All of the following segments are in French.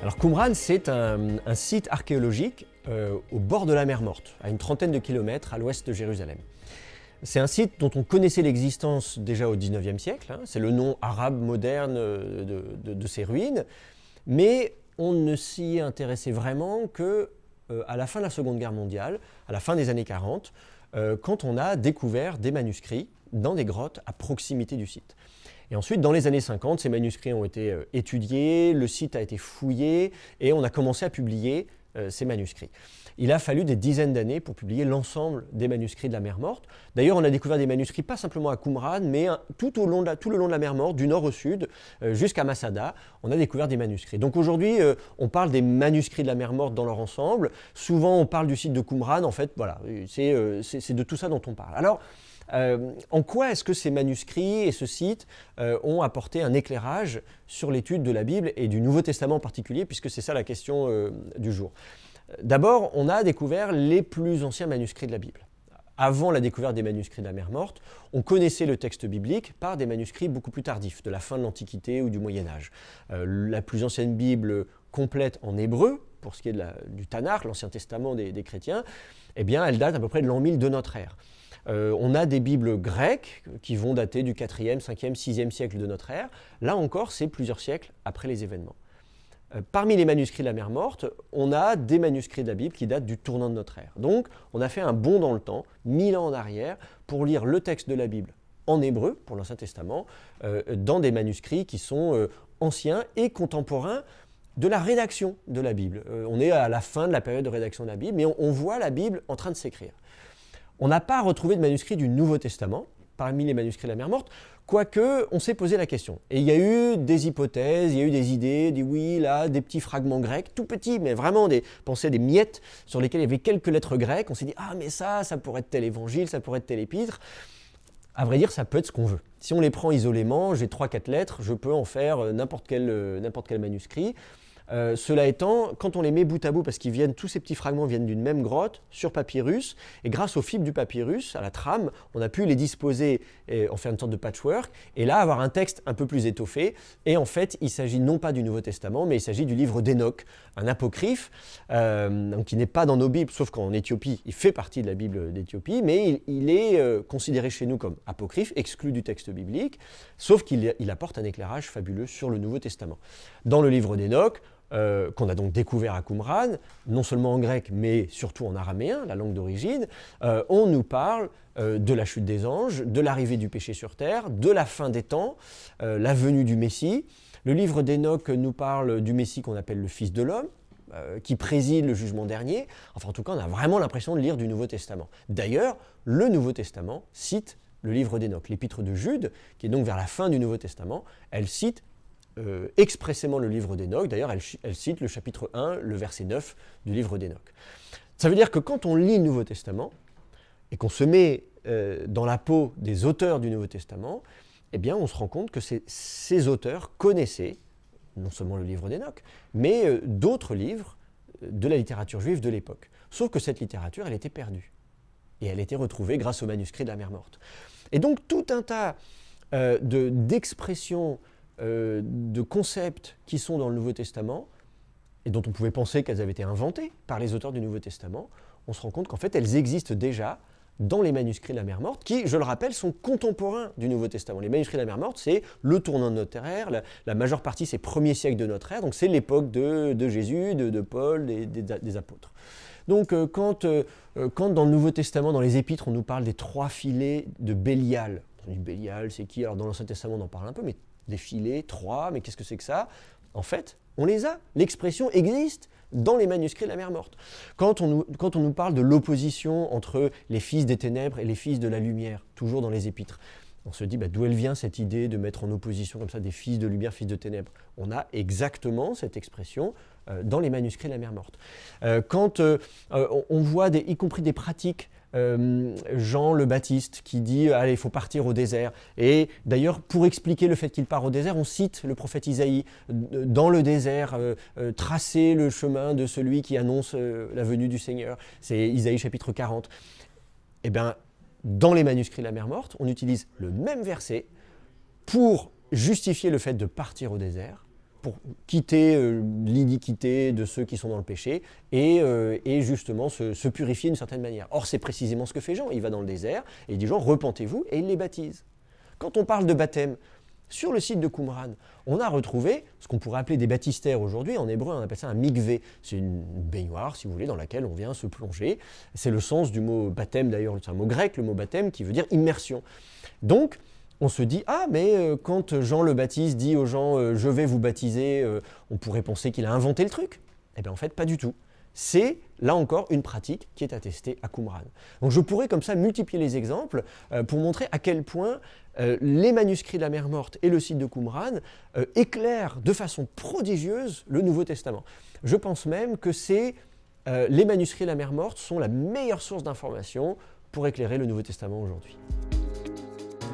Alors Qumran, c'est un, site archéologique euh, au bord de la mer Morte, à une trentaine de kilomètres à l'ouest de Jérusalem. C'est un site dont on connaissait l'existence déjà au XIXe siècle, hein. c'est le nom arabe moderne de, de, ces ruines, mais on ne s'y intéressait vraiment que euh, à la fin de la Seconde Guerre mondiale, à la fin des années 40, euh, quand on a découvert des manuscrits dans des grottes à proximité du site. Et ensuite, dans les années 50, ces manuscrits ont été euh, étudiés, le site a été fouillé et on a commencé à publier euh, ces manuscrits. Il a fallu des dizaines d'années pour publier l'ensemble des manuscrits de la mer Morte. D'ailleurs, on a découvert des manuscrits pas simplement à Qumran, mais de tout le long de la mer Morte, du nord au sud, euh, jusqu'à Masada, on a découvert des manuscrits. Donc aujourd'hui, on parle des manuscrits de la mer Morte dans leur ensemble. Souvent, on parle du site de Qumran. En fait, voilà, c'est de tout ça dont on parle. Alors, euh, en quoi est-ce que ces manuscrits et ce site euh, ont apporté un éclairage sur l'étude de la Bible et du Nouveau Testament en particulier, puisque c'est ça la question euh, du jour? D'abord, on a découvert les plus anciens manuscrits de la Bible. Avant la découverte des manuscrits de la mer Morte, on connaissait le texte biblique par des manuscrits beaucoup plus tardifs, de la fin de l'Antiquité ou du Moyen Âge. la plus ancienne Bible complète en hébreu, pour ce qui est du Tanakh, l'Ancien Testament des, des, chrétiens, eh bien, elle date à peu près de l'an 1000 de notre ère. Euh, on a des Bibles grecques qui vont dater du 4e, 5e, 6e siècle de notre ère. Là encore, c'est plusieurs siècles après les événements. Euh, parmi les manuscrits de la mer Morte, on a des manuscrits de la Bible qui datent du tournant de notre ère. Donc, on a fait un bond dans le temps, mille ans en arrière, pour lire le texte de la Bible en hébreu, pour l'Ancien Testament, euh, dans des manuscrits qui sont anciens et contemporains de la rédaction de la Bible. on est à la fin de la période de rédaction de la Bible, mais on voit la Bible en train de s'écrire. On n'a pas retrouvé de manuscrit du Nouveau Testament parmi les manuscrits de la mer morte, quoique on s'est posé la question. Et il y a eu des hypothèses, il y a eu des idées, dit oui, là, des petits fragments grecs, tout petits, mais vraiment des pensées, des miettes sur lesquelles il y avait quelques lettres grecques. On s'est dit, ah mais ça, ça pourrait être tel évangile, ça pourrait être tel épître. À vrai dire, ça peut être ce qu'on veut. Si on les prend isolément, j'ai 3-4 lettres, je peux en faire euh, n'importe quel, euh, n'importe quel manuscrit. Euh, cela étant, quand on les met bout à bout, parce qu'ils viennent, tous ces petits fragments viennent d'une même grotte, sur papyrus, et grâce aux fibres du papyrus, à la trame, on a pu les disposer en faire une sorte de patchwork, et là avoir un texte un peu plus étoffé. Et en fait, il s'agit non pas du Nouveau Testament, mais il s'agit du livre d'Enoch, un apocryphe, euh, qui n'est pas dans nos Bibles, sauf qu'en Éthiopie, il fait partie de la Bible d'Éthiopie, mais il, est euh, considéré chez nous comme apocryphe, exclu du texte biblique, sauf qu'il apporte un éclairage fabuleux sur le Nouveau Testament. Dans le livre d'Enoch, euh, qu'on a donc découvert à Qumran, non seulement en grec, mais surtout en araméen, la langue d'origine, euh, on nous parle euh, de la chute des anges, de l'arrivée du péché sur terre, de la fin des temps, la venue du Messie. Le livre d'Enoch nous parle du Messie qu'on appelle le Fils de l'homme, qui préside le jugement dernier. Enfin, en tout cas, on a vraiment l'impression de lire du Nouveau Testament. D'ailleurs, le Nouveau Testament cite le livre d'Enoch. L'épître de Jude, qui est donc vers la fin du Nouveau Testament, elle cite euh, expressément le livre d'Enoch. D'ailleurs, elle, cite le chapitre 1, le verset 9 du livre d'Enoch. Ça veut dire que quand on lit le Nouveau Testament et qu'on se met euh, dans la peau des auteurs du Nouveau Testament, eh bien, on se rend compte que ces auteurs connaissaient non seulement le livre d'Enoch, mais euh, d'autres livres de la littérature juive de l'époque. Sauf que cette littérature, elle était perdue. Et elle était retrouvée grâce au manuscrit de la mer morte. Et donc, tout un tas d'expressions euh, de concepts qui sont dans le Nouveau Testament et dont on pouvait penser qu'elles avaient été inventées par les auteurs du Nouveau Testament, on se rend compte qu'en fait elles existent déjà dans les manuscrits de la mer morte, qui, je le rappelle, sont contemporains du Nouveau Testament. Les manuscrits de la mer morte, c'est le tournant de notre ère, la, majeure partie c'est premier siècle de notre ère, donc c'est l'époque de, Jésus, de, Paul, des, des, apôtres. Donc euh, quand, euh, quand dans le Nouveau Testament, dans les épîtres, on nous parle des trois filets de Bélial, on dit Bélial, c'est qui? Alors dans l'Ancien Testament, on en parle un peu, mais des filets, trois, mais qu'est-ce que c'est que ça? En fait, on les a. L'expression existe dans les manuscrits de la mer morte. Quand on nous, quand on nous parle de l'opposition entre les fils des ténèbres et les fils de la lumière, toujours dans les épîtres, on se dit bah, d'où elle vient cette idée de mettre en opposition comme ça des fils de lumière, fils de ténèbres? On a exactement cette expression euh, dans les manuscrits de la mer morte. Euh, quand euh, on voit, y compris des pratiques euh, Jean le Baptiste qui dit allez il faut partir au désert. Et d'ailleurs pour expliquer le fait qu'il part au désert on cite le prophète Isaïe. Dans le désert euh, euh, tracer le chemin de celui qui annonce la venue du Seigneur. C'est Isaïe chapitre 40 et eh bien dans les manuscrits de la mer morte on utilise le même verset pour justifier le fait de partir au désert pour quitter l'iniquité de ceux qui sont dans le péché et, et justement se, se, purifier d'une certaine manière. Or, c'est précisément ce que fait Jean. Il va dans le désert et il dit Jean, repentez-vous, et il les baptise. Quand on parle de baptême, sur le site de Qumran, on a retrouvé ce qu'on pourrait appeler des baptistères aujourd'hui. En hébreu, on appelle ça un mikvé. C'est une baignoire, si vous voulez, dans laquelle on vient se plonger. C'est le sens du mot baptême, d'ailleurs, c'est un mot grec, le mot baptême, qui veut dire immersion. Donc, on se dit, ah, mais euh, quand Jean le Baptiste dit aux gens, euh, je vais vous baptiser, euh, on pourrait penser qu'il a inventé le truc. Eh bien, en fait, pas du tout c'est là encore une pratique qui est attestée à Qumran. Donc je pourrais comme ça multiplier les exemples pour montrer à quel point les manuscrits de la mer morte et le site de Qumran éclairent de façon prodigieuse le Nouveau Testament. Je pense même que c'est les manuscrits de la mer morte sont la meilleure source d'information pour éclairer le Nouveau Testament aujourd'hui.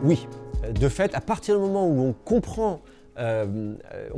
Oui, de fait, à partir du moment où on comprend euh,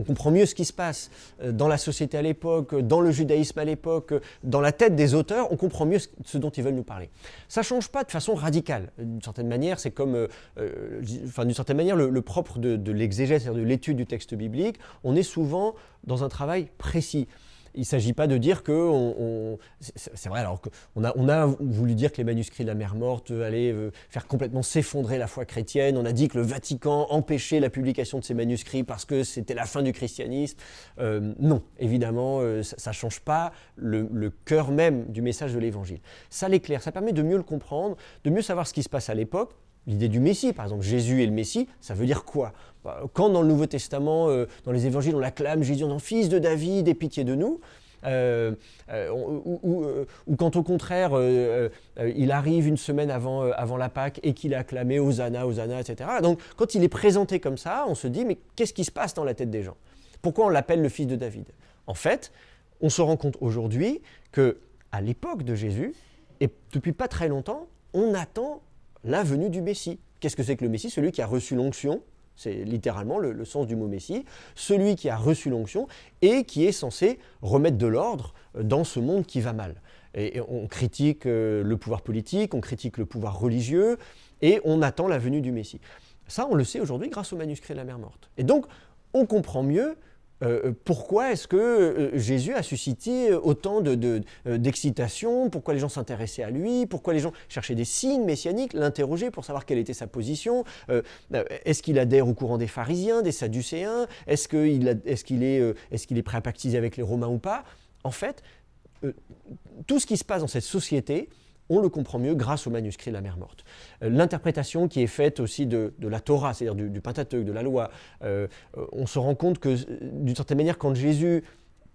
comprend mieux ce qui se passe euh, dans la société à l'époque, dans le judaïsme à l'époque, dans la tête des auteurs, on comprend mieux ce dont ils veulent nous parler. Ça ne change pas de façon radicale. D'une certaine manière, c'est comme, euh, d'une certaine manière, le, propre de l'exégèse, c'est-à-dire de l'étude du texte biblique, on est souvent dans un travail précis il ne s'agit pas de dire que c'est vrai alors qu'on a, voulu dire que les manuscrits de la mer morte allaient euh, faire complètement s'effondrer la foi chrétienne. On a dit que le Vatican empêchait la publication de ces manuscrits parce que c'était la fin du christianisme. Euh, non, évidemment, euh, ça ne change pas le, le cœur même du message de l'Évangile. Ça l'éclaire, ça permet de mieux le comprendre, de mieux savoir ce qui se passe à l'époque l'idée du Messie, par exemple, Jésus est le Messie, ça veut dire quoi? Bah, Quand dans le Nouveau Testament, euh, dans les évangiles, on l'acclame Jésus en fils de David, aie pitié de nous, euh, euh, ou, quand au contraire il arrive une semaine avant, avant la Pâque et qu'il est acclamé Hosanna, Hosanna, etc. Donc quand il est présenté comme ça, on se dit mais qu'est-ce qui se passe dans la tête des gens? Pourquoi on l'appelle le fils de David? En fait, on se rend compte aujourd'hui que à l'époque de Jésus, et depuis pas très longtemps, on attend la venue du Messie. Qu'est-ce que c'est que le Messie? Celui qui a reçu l'onction, c'est littéralement le, sens du mot Messie, celui qui a reçu l'onction et qui est censé remettre de l'ordre dans ce monde qui va mal. Et, on critique euh, le pouvoir politique, on critique le pouvoir religieux, et on attend la venue du Messie. Ça, on le sait aujourd'hui grâce au manuscrit de la mer morte. Et donc, on comprend mieux euh, euh, pourquoi est-ce que euh, Jésus a suscité autant d'excitation? Pourquoi les gens s'intéressaient à lui? Pourquoi les gens cherchaient des signes messianiques, l'interrogeaient pour savoir quelle était sa position. Est-ce qu'il adhère au courant des pharisiens, des sadducéens? Est-ce qu'il est, est, est, prêt à pactiser avec les Romains ou pas? En fait, tout ce qui se passe dans cette société, on le comprend mieux grâce au manuscrit de la mer morte. Euh, l'interprétation qui est faite aussi de, la Torah, c'est-à-dire du, Pentateuque, de la loi, euh, on se rend compte que d'une certaine manière, quand Jésus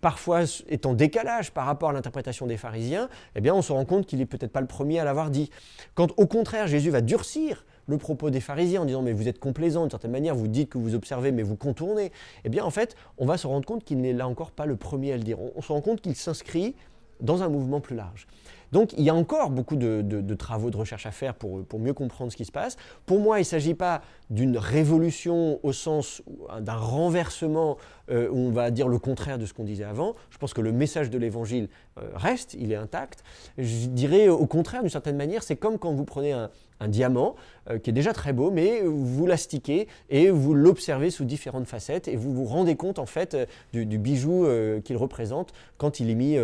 parfois est en décalage par rapport à l'interprétation des pharisiens, eh bien on se rend compte qu'il n'est peut-être pas le premier à l'avoir dit. Quand au contraire Jésus va durcir le propos des pharisiens en disant mais vous êtes complaisants d'une certaine manière, vous dites que vous observez mais vous contournez, eh bien en fait on va se rendre compte qu'il n'est là encore pas le premier à le dire. on se rend compte qu'il s'inscrit dans un mouvement plus large. Donc il y a encore beaucoup de, travaux de recherche à faire pour, mieux comprendre ce qui se passe. Pour moi, il ne s'agit pas d'une révolution au sens d'un renversement euh, où on va dire le contraire de ce qu'on disait avant. Je pense que le message de l'Évangile euh, reste, il est intact. Je dirais au contraire, d'une certaine manière, c'est comme quand vous prenez un, diamant euh, qui est déjà très beau, mais vous l'astiquez et vous l'observez sous différentes facettes et vous vous rendez compte en fait du, bijou qu'il représente quand il est mis,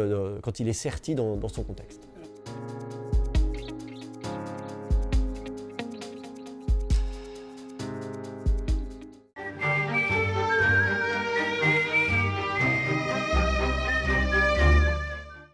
quand il est serti dans son contexte. Thank you.